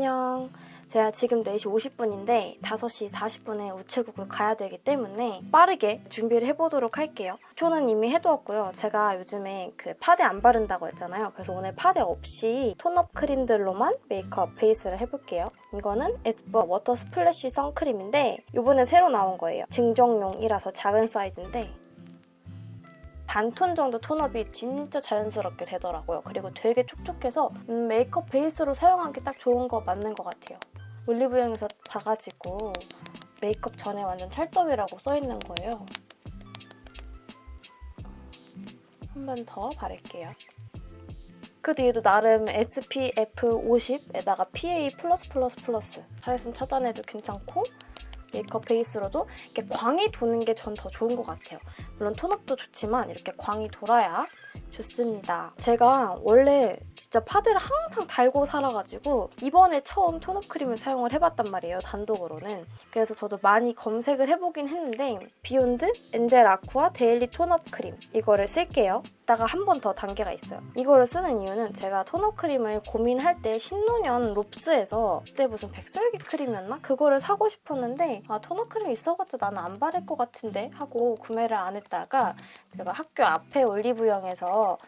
안녕. 제가 지금 4시 50분인데 5시 40분에 우체국을 가야 되기 때문에 빠르게 준비를 해보도록 할게요. 초는 이미 해두었고요. 제가 요즘에 그 파데 안 바른다고 했잖아요. 그래서 오늘 파데 없이 tone up 크림들로만 메이크업 베이스를 해볼게요. 이거는 에스쁘아 Water Splash 선크림인데 이번에 새로 나온 거예요. 증정용이라서 작은 사이즈인데 반톤 정도 tone up이 진짜 자연스럽게 되더라고요. 그리고 되게 촉촉해서 음, 메이크업 베이스로 사용하기 딱 좋은 거 맞는 것 같아요. 올리브영에서 봐가지고 메이크업 전에 완전 찰떡이라고 써있는 거예요. 한 번 더 바를게요. 그래도 얘도 나름 SPF 50에다가 PA++++, 자외선 차단해도 괜찮고 메이크업 베이스로도 이렇게 광이 도는 게 전 더 좋은 것 같아요. 물론 톤업도 좋지만 이렇게 광이 돌아야 좋습니다. 제가 원래 진짜 파데를 항상 달고 살아가지고 이번에 처음 톤업 크림을 사용을 해봤단 말이에요, 단독으로는. 그래서 저도 많이 검색을 해보긴 했는데 비욘드 Angel Aqua Daily tone up 크림 이거를 쓸게요. 이따가 한 번 더 단계가 있어요. 이거를 쓰는 이유는 제가 tone up 크림을 고민할 때 신논현 롭스에서 그때 무슨 백설기 크림이었나? 그거를 사고 싶었는데 아 tone up 크림 있어봤자 나는 안 바를 것 같은데 하고 구매를 안 했다가 제가 학교 앞에 올리브영에서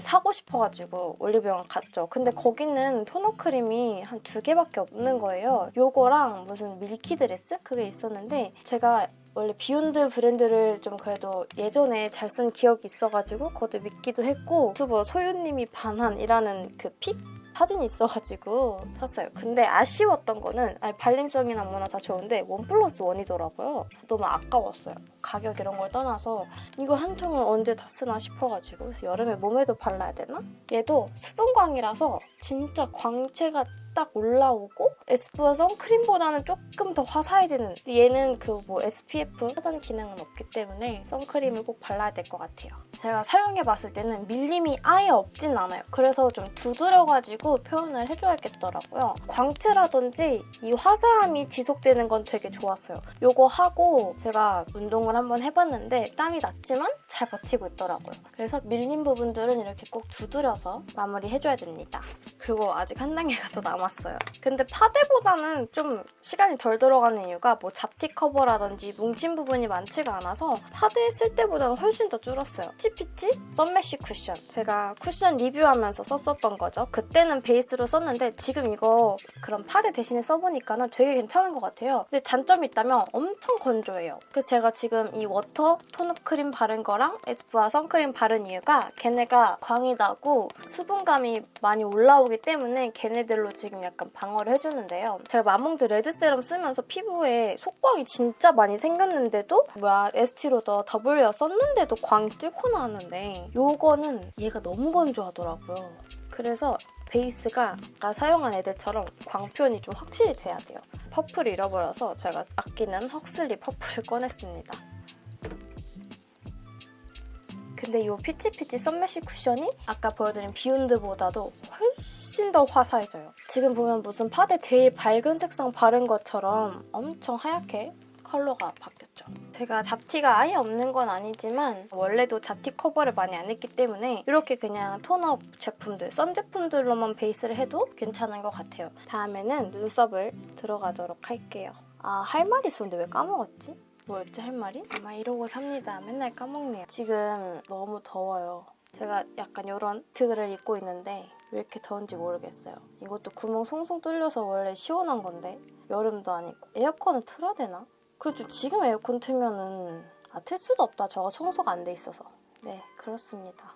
사고 싶어가지고 올리브영 갔죠. 근데 거기는 tone up 크림이 한 두 개밖에 없는 거예요. 요거랑 무슨 밀키 드레스? 그게 있었는데 제가 원래 비욘드 브랜드를 좀 그래도 예전에 잘 쓴 기억이 있어가지고 그것도 믿기도 했고 유튜버 소유님이 반한이라는 그 pick? 사진이 있어가지고 샀어요. 근데 아쉬웠던 거는 아니, 발림성이나 뭐나 다 좋은데 one plus one이더라고요. 너무 아까웠어요. 가격 이런 걸 떠나서 이거 한 통을 언제 다 쓰나 싶어가지고 그래서 여름에 몸에도 발라야 되나? 얘도 수분광이라서 진짜 광채가 딱 올라오고 에스쁘아 선크림보다는 조금 더 화사해지는 얘는 그 뭐 SPF 차단 기능은 없기 때문에 선크림을 꼭 발라야 될 것 같아요. 제가 사용해봤을 때는 밀림이 아예 없진 않아요. 그래서 좀 두드려가지고 표현을 해줘야겠더라고요. 광채라든지 이 화사함이 지속되는 건 되게 좋았어요. 이거 하고 제가 운동을 한번 해봤는데 땀이 났지만 잘 버티고 있더라고요. 그래서 밀린 부분들은 이렇게 꼭 두드려서 마무리해줘야 됩니다. 그리고 아직 한 단계가 더 남았어요. 근데 파데보다는 좀 시간이 덜 들어가는 이유가 뭐 잡티 커버라든지 뭉친 부분이 많지가 않아서 파데 쓸 때보다는 훨씬 더 줄었어요. 피치피치 썸매쉬 쿠션. 제가 쿠션 리뷰하면서 썼었던 거죠. 그때는 베이스로 썼는데 지금 이거 그런 파데 대신에 써보니까는 되게 괜찮은 것 같아요. 근데 단점이 있다면 엄청 건조해요. 그래서 제가 지금 이 water tone up 크림 바른 거랑 에스쁘아 선크림 바른 이유가 걔네가 광이 나고 수분감이 많이 올라오기 때문에 걔네들로 지금 약간 방어를 해주는데요. 제가 마몽드 레드 세럼 쓰면서 피부에 속광이 진짜 많이 생겼는데도 뭐야 에스티로더 Double Wear 썼는데도 광이 뚫고 나왔는데 이거는 얘가 너무 건조하더라고요. 그래서 베이스가 아까 사용한 애들처럼 광표현이 좀 확실히 돼야 돼요. 퍼프를 잃어버려서 제가 아끼는 헉슬리 퍼프를 꺼냈습니다. 근데 이 피치피치 썸매시 쿠션이 아까 보여드린 비욘드보다도 훨씬 더 화사해져요. 지금 보면 무슨 파데 제일 밝은 색상 바른 것처럼 엄청 하얗게 컬러가 바뀌었죠. 제가 잡티가 아예 없는 건 아니지만 원래도 잡티 커버를 많이 안 했기 때문에 이렇게 그냥 tone up 제품들, 선 제품들로만 베이스를 해도 괜찮은 것 같아요. 다음에는 눈썹을 들어가도록 할게요. 아, 할 말이 있었는데 왜 까먹었지? 뭐였지 할 말이? 아마 이러고 삽니다. 맨날 까먹네요. 지금 너무 더워요. 제가 약간 이런 트그를 입고 있는데 왜 이렇게 더운지 모르겠어요. 이것도 구멍 송송 뚫려서 원래 시원한 건데 여름도 아니고 에어컨을 틀어야 되나? 그렇죠. 지금 에어컨 틀면은 아, 틀 수도 없다. 저거 청소가 안 돼 있어서. 네, 그렇습니다.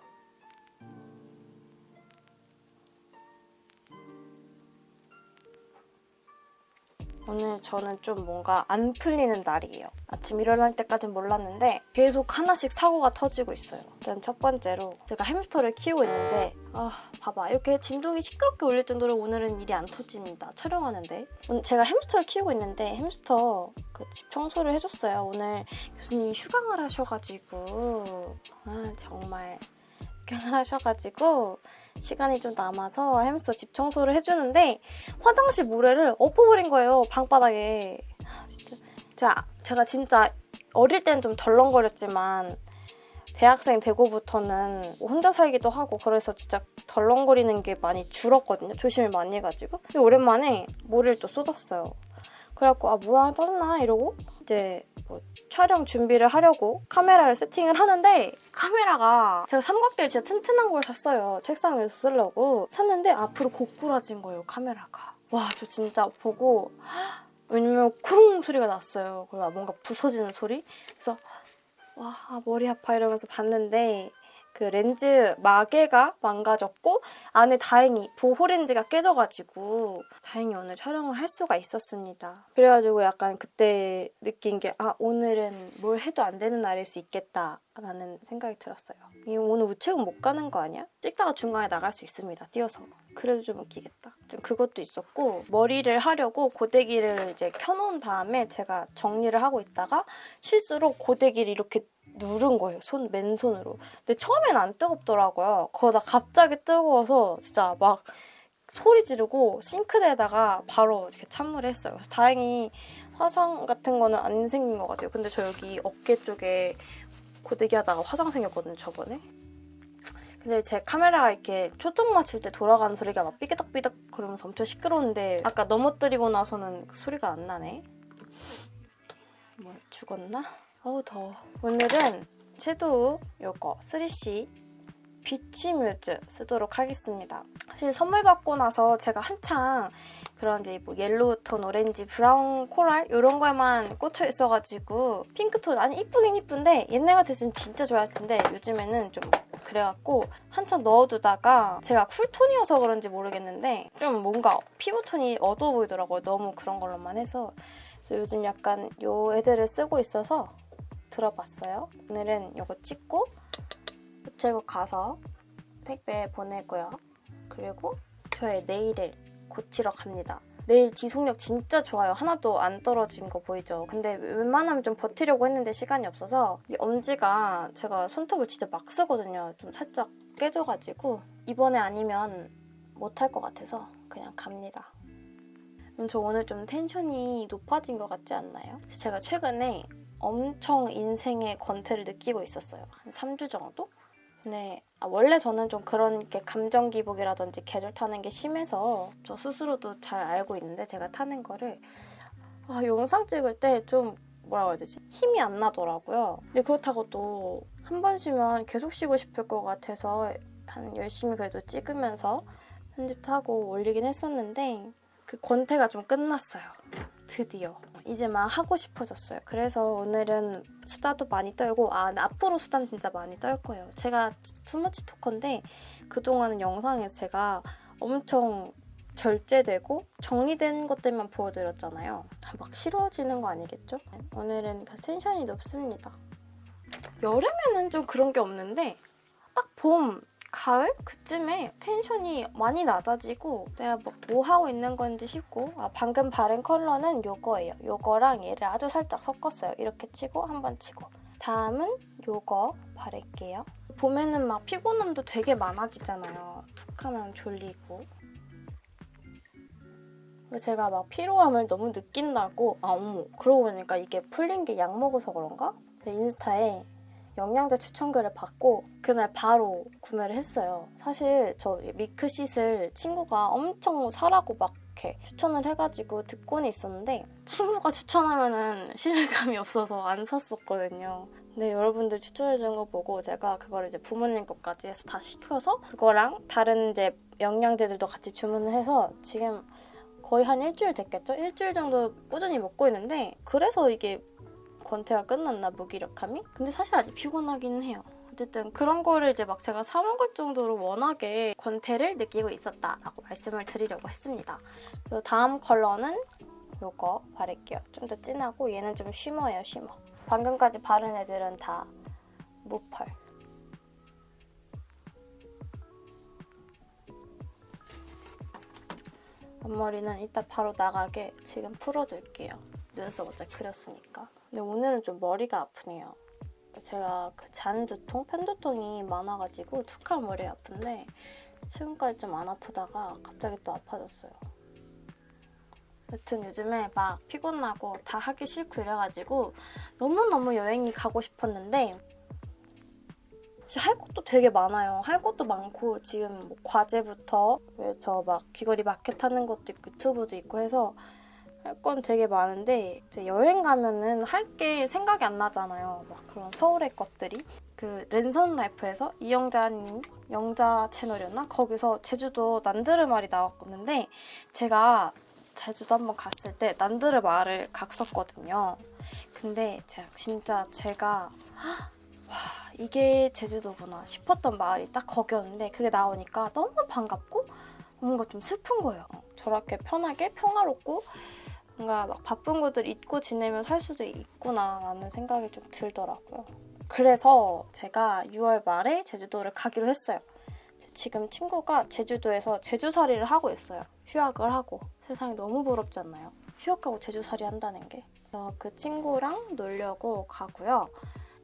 오늘 저는 좀 뭔가 안 풀리는 날이에요. 아침 일어날 때까진 몰랐는데 계속 하나씩 사고가 터지고 있어요. 일단 첫 번째로 제가 햄스터를 키우고 있는데 아 봐봐 이렇게 진동이 시끄럽게 울릴 정도로 오늘은 일이 안 터집니다. 촬영하는데 제가 햄스터를 키우고 있는데 햄스터 그 집 청소를 해줬어요. 오늘 교수님이 휴강을 하셔가지고 아 정말 휴강을 하셔가지고 시간이 좀 남아서 햄스터 집 청소를 해주는데 화장실 모래를 엎어버린 거예요. 방바닥에. 제가, 제가 진짜 어릴 때는 좀 덜렁거렸지만 대학생 되고부터는 혼자 살기도 하고 그래서 진짜 덜렁거리는 게 많이 줄었거든요. 조심을 많이 해가지고. 근데 오랜만에 머리를 또 쏟았어요. 그래갖고 아 뭐야 짜증나 이러고 이제 뭐 촬영 준비를 하려고 카메라를 세팅을 하는데 카메라가 제가 삼각대 진짜 튼튼한 걸 샀어요. 책상 위에서 쓰려고 샀는데 앞으로 고꾸라진 거예요 카메라가. 와 저 진짜 보고 왜냐면 쿵 소리가 났어요. 그리고 뭔가 부서지는 소리. 그래서 와 머리 아파 이러면서 봤는데 그 렌즈 마개가 망가졌고 안에 다행히 보호 렌즈가 깨져가지고 다행히 오늘 촬영을 할 수가 있었습니다. 그래가지고 약간 그때 느낀 게 아 오늘은 뭘 해도 안 되는 날일 수 있겠다 라는 생각이 들었어요. 이 오늘 우체국 못 가는 거 아니야? 찍다가 중간에 나갈 수 있습니다. 뛰어서. 그래도 좀 웃기겠다. 좀 그것도 있었고 머리를 하려고 고데기를 이제 켜놓은 다음에 제가 정리를 하고 있다가 실수로 고데기를 이렇게 누른 거예요. 손 맨손으로. 근데 처음엔 안 뜨겁더라고요. 그러다 갑자기 뜨거워서 진짜 막 소리 지르고 싱크대에다가 바로 이렇게 찬물을 했어요. 그래서 다행히 화상 같은 거는 안 생긴 것 같아요. 근데 저 여기 어깨 쪽에 고데기 하다가 화상 생겼거든요, 저번에. 근데 제 카메라가 이렇게 초점 맞출 때 돌아가는 소리가 막 삐그덕삐덕 그러면서 엄청 시끄러운데 아까 넘어뜨리고 나서는 소리가 안 나네. 뭐 죽었나? 어우 더워. 오늘은 섀도우 요거 3CE Beach Muse 쓰도록 하겠습니다. 사실 선물 받고 나서 제가 한창 그런 이제 뭐 yellow 톤, 오렌지, brown, coral 이런 거에만 꽂혀 있어가지고 핑크톤 아니 이쁘긴 이쁜데 옛날 같았으면 진짜 좋아했을 텐데 요즘에는 좀 그래갖고 한참 넣어두다가 제가 cool톤이어서 그런지 모르겠는데 좀 뭔가 피부톤이 어두워 보이더라고요. 너무 그런 걸로만 해서 그래서 요즘 약간 요 애들을 쓰고 있어서 들어봤어요. 오늘은 이거 찍고 우체국 가서 택배 보내고요. 그리고 저의 네일을 고치러 갑니다. 네일 지속력 진짜 좋아요. 하나도 안 떨어진 거 보이죠? 근데 웬만하면 좀 버티려고 했는데 시간이 없어서 이 엄지가 제가 손톱을 진짜 막 쓰거든요. 좀 살짝 깨져가지고 이번에 아니면 못할 것 같아서 그냥 갑니다. 음, 저 오늘 좀 텐션이 높아진 것 같지 않나요? 제가 최근에 엄청 인생의 권태를 느끼고 있었어요. 한 3주 정도? 근데 아, 원래 저는 좀 그런 게 감정 기복이라든지 계절 타는 게 심해서 저 스스로도 잘 알고 있는데 제가 타는 거를 아, 영상 찍을 때 좀 뭐라고 해야 되지? 힘이 안 나더라고요. 근데 그렇다고 또 한 번 쉬면 계속 쉬고 싶을 것 같아서 한 열심히 그래도 찍으면서 편집도 하고 올리긴 했었는데 그 권태가 좀 끝났어요. 드디어. 이제 막 하고 싶어졌어요. 그래서 오늘은 수다도 많이 떨고 아 앞으로 수다는 진짜 많이 떨 거예요. 제가 투머치 토커인데 그동안은 영상에서 제가 엄청 절제되고 정리된 것들만 보여드렸잖아요. 막 싫어지는 거 아니겠죠? 오늘은 텐션이 높습니다. 여름에는 좀 그런 게 없는데 딱 봄, 가을 그쯤에 텐션이 많이 낮아지고 내가 뭐, 뭐 하고 있는 건지 싶고 아, 방금 바른 컬러는 요거예요. 요거랑 얘를 아주 살짝 섞었어요. 이렇게 치고 한 번 치고 다음은 요거 바를게요. 봄에는 막 피곤함도 되게 많아지잖아요. 툭 하면 졸리고 제가 막 피로함을 너무 느낀다고 아 어머 그러고 보니까 이게 풀린 게 약 먹어서 그런가? 인스타에 영양제 추천글을 받고 그날 바로 구매를 했어요. 사실 저 미크싯을 친구가 엄청 사라고 막 이렇게 추천을 해가지고 듣고는 있었는데 친구가 추천하면은 신뢰감이 없어서 안 샀었거든요. 근데 여러분들 추천해준 거 보고 제가 그걸 이제 부모님 것까지 해서 다 시켜서 그거랑 다른 이제 영양제들도 같이 주문을 해서 지금 거의 한 일주일 됐겠죠? 일주일 정도 꾸준히 먹고 있는데 그래서 이게 권태가 끝났나 무기력함이? 근데 사실 아직 피곤하긴 해요. 어쨌든 그런 거를 이제 막 제가 사 먹을 정도로 워낙에 권태를 느끼고 있었다라고 말씀을 드리려고 했습니다. 그리고 다음 컬러는 이거 바를게요. 좀 더 진하고 얘는 좀 쉬머예요, 쉬머. 방금까지 바른 애들은 다 무펄. 앞머리는 이따 바로 나가게 지금 풀어줄게요. 눈썹 어차피 그렸으니까. 근데 오늘은 좀 머리가 아프네요. 제가 그 잔두통, 편두통이 많아가지고 툭한 머리 아픈데 최근까지 좀 안 아프다가 갑자기 또 아파졌어요. 여튼 요즘에 막 피곤하고 다 하기 싫고 이래가지고 너무너무 여행이 가고 싶었는데 할 것도 되게 많아요. 할 것도 많고 지금 뭐 과제부터 저 막 귀걸이 마켓 하는 것도 있고 유튜브도 있고 해서 할 건 되게 많은데 이제 여행 가면은 할 게 생각이 안 나잖아요. 막 그런 서울의 것들이 그 랜선 라이프에서 이영자님 영자 채널이었나 거기서 제주도 난드르말이 나왔었는데 제가 제주도 한번 갔을 때 난드르말을 갔었거든요. 근데 제가 진짜 제가 와 이게 제주도구나 싶었던 마을이 딱 거기였는데 그게 나오니까 너무 반갑고 뭔가 좀 슬픈 거예요. 저렇게 편하게 평화롭고 뭔가 막 바쁜 것들 잊고 지내면 살 수도 있구나 라는 생각이 좀 들더라고요. 그래서 제가 6월 말에 제주도를 가기로 했어요. 지금 친구가 제주도에서 제주살이를 하고 있어요. 휴학을 하고. 세상이 너무 부럽지 않나요? 휴학하고 제주살이 한다는 게. 그 친구랑 놀려고 가고요.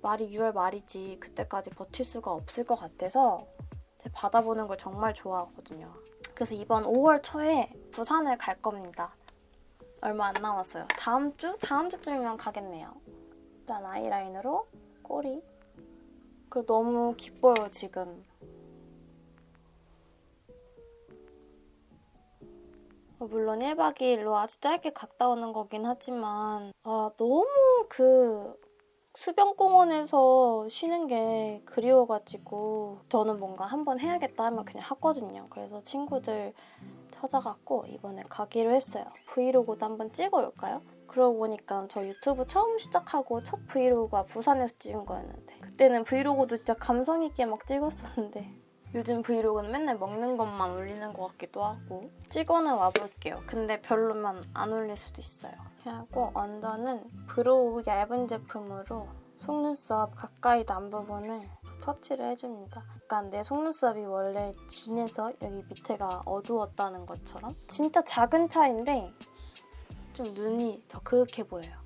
말이 6월 말이지 그때까지 버틸 수가 없을 것 같아서 바다 보는 걸 정말 좋아하거든요. 그래서 이번 5월 초에 부산을 갈 겁니다. 얼마 안 남았어요. 다음 주? 다음 주쯤이면 가겠네요. 일단 아이라인으로 꼬리. 그 너무 기뻐요, 지금. 어, 물론 1박 2일로 아주 짧게 갔다 오는 거긴 하지만 아, 너무 그 수변공원에서 쉬는 게 그리워가지고 저는 뭔가 한번 해야겠다 하면 그냥 하거든요. 그래서 친구들 찾아갔고 이번에 가기로 했어요. 브이로그도 한번 찍어올까요? 그러고 보니까 저 유튜브 처음 시작하고 첫 브이로그가 부산에서 찍은 거였는데 그때는 브이로그도 진짜 감성 있게 막 찍었었는데 요즘 브이로그는 맨날 먹는 것만 올리는 것 같기도 하고 찍어는 와볼게요. 근데 별로면 안 올릴 수도 있어요. 하고 under는 brow 얇은 제품으로 속눈썹 가까이 난 부분을 터치를 해줍니다. 약간 내 속눈썹이 원래 진해서 여기 밑에가 어두웠다는 것처럼 진짜 작은 차인데 좀 눈이 더 그윽해 보여요.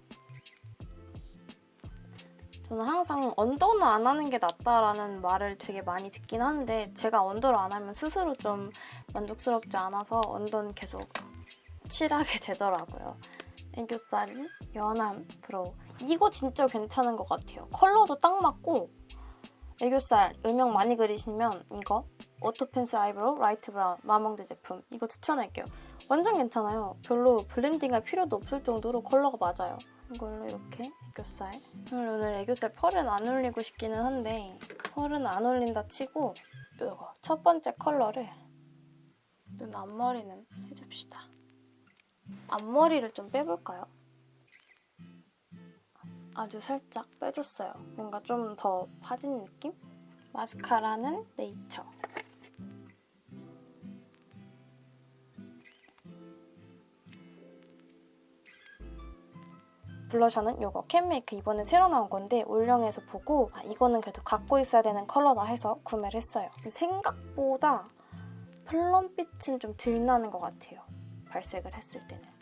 저는 항상 under는 안 하는 게 낫다라는 말을 되게 많이 듣긴 하는데 제가 under를 안 하면 스스로 좀 만족스럽지 않아서 under는 계속 칠하게 되더라고요. 애교살 연한 brow 이거 진짜 괜찮은 것 같아요. 컬러도 딱 맞고 애교살 음영 많이 그리시면 이거 auto pencil eyebrow light brown 마몽드 제품 이거 추천할게요. 완전 괜찮아요. 별로 블렌딩할 필요도 없을 정도로 컬러가 맞아요. 이걸로 이렇게 애교살 오늘, 오늘 애교살 펄은 안 올리고 싶기는 한데 펄은 안 올린다 치고 이거 첫 번째 컬러를 눈 앞머리는 해줍시다. 앞머리를 좀 빼볼까요? 아주 살짝 빼줬어요. 뭔가 좀 더 파진 느낌? 마스카라는 네이처. 블러셔는 이거 캔메이크 이번에 새로 나온 건데 올영에서 보고 아, 이거는 그래도 갖고 있어야 되는 컬러다 해서 구매를 했어요. 생각보다 플럼빛은 좀 덜 나는 것 같아요. 발색을 했을 때는.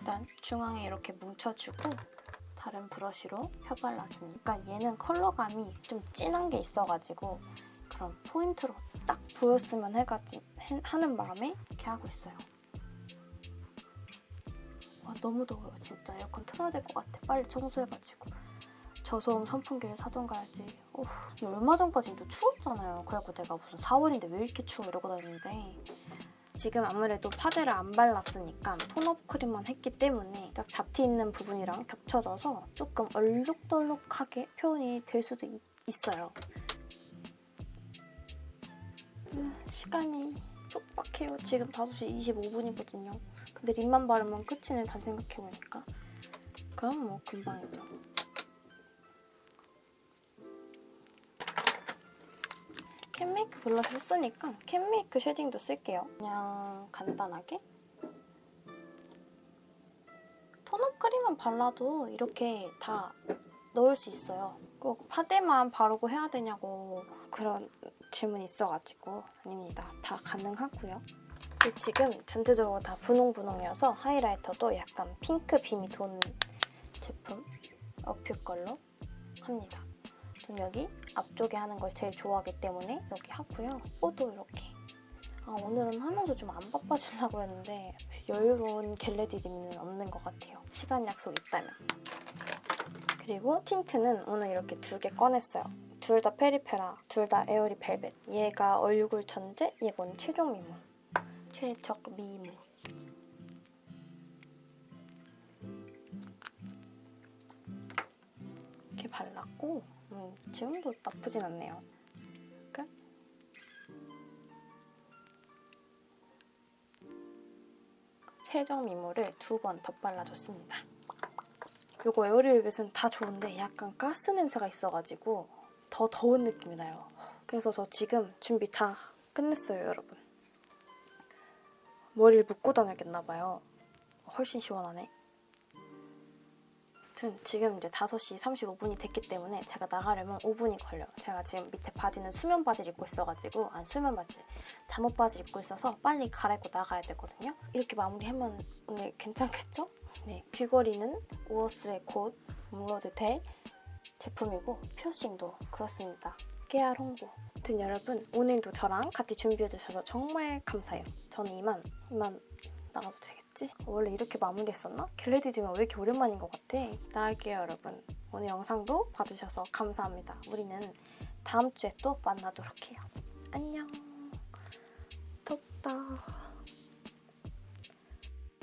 일단 중앙에 이렇게 뭉쳐주고 다른 브러쉬로 펴발라줍니다. 그러니까 얘는 컬러감이 좀 진한 게 있어가지고 그런 포인트로 딱 보였으면 해가지고 하는 마음에 이렇게 하고 있어요. 와 너무 더워요 진짜. 에어컨 틀어야 될 것 같아. 빨리 청소해가지고. 저소음 선풍기를 사던가 해야지. 어, 얼마 전까지는 또 추웠잖아요. 그래갖고 내가 무슨 4월인데 왜 이렇게 추워 이러고 다니는데 지금 아무래도 파데를 안 발랐으니까 톤업 크림만 했기 때문에 딱 잡티 있는 부분이랑 겹쳐져서 조금 얼룩덜룩하게 표현이 될 수도 있, 있어요. 음, 시간이 촉박해요. 지금 5시 25분이거든요. 근데 립만 바르면 끝이네 다시 생각해보니까. 그럼 뭐 금방이죠. 캔메이크 블러셔 썼으니까 캔메이크 쉐딩도 쓸게요. 그냥 간단하게. 톤업 크림만 발라도 이렇게 다 넣을 수 있어요. 꼭 파데만 바르고 해야 되냐고 그런 질문이 있어가지고 아닙니다. 다 가능하고요. 지금 전체적으로 다 분홍분홍이어서 하이라이터도 약간 핑크 빔이 도는 제품 어퓨 걸로 합니다. 전 여기 앞쪽에 하는 걸 제일 좋아하기 때문에 여기 하고요. 코도 이렇게. 아, 오늘은 하면서 좀 안 바빠지려고 했는데 여유로운 겟레디 립는 없는 것 같아요. 시간 약속 있다면. 그리고 틴트는 오늘 이렇게 두 개 꺼냈어요. 둘 다 페리페라, 둘 다 에어리 벨벳. 얘가 얼굴 천재, 이건 최종 미모. 최적 미모. 이렇게 발랐고 음, 지금도 나쁘진 않네요. 끝. 최종 미모를 두 번 덧발라줬습니다. 요거 에어리벨벳은 다 좋은데 약간 가스 냄새가 있어가지고 더 더운 느낌이 나요. 그래서 저 지금 준비 다 끝냈어요, 여러분. 머리를 묶고 다녀야겠나봐요. 훨씬 시원하네. 아무튼 지금 이제 5시 35분이 됐기 때문에 제가 나가려면 5분이 걸려요. 제가 지금 밑에 바지는 수면 바지를 입고 있어가지고 안 수면 바지, 잠옷 바지 입고 있어서 빨리 갈아입고 나가야 되거든요. 이렇게 마무리하면 오늘 괜찮겠죠? 네, 귀걸이는 우어스의 곧 업로드 될 제품이고 피어싱도 그렇습니다. 깨알 홍보. 아무튼 여러분 오늘도 저랑 같이 준비해주셔서 정말 감사해요. 저는 이만 이만 나가도 되겠 지? 원래 이렇게 마무리했었나? get ready with me 왜 이렇게 오랜만인 것 같아? 나갈게요 여러분. 오늘 영상도 봐주셔서 감사합니다. 우리는 다음 주에 또 만나도록 해요. 안녕. 덥다.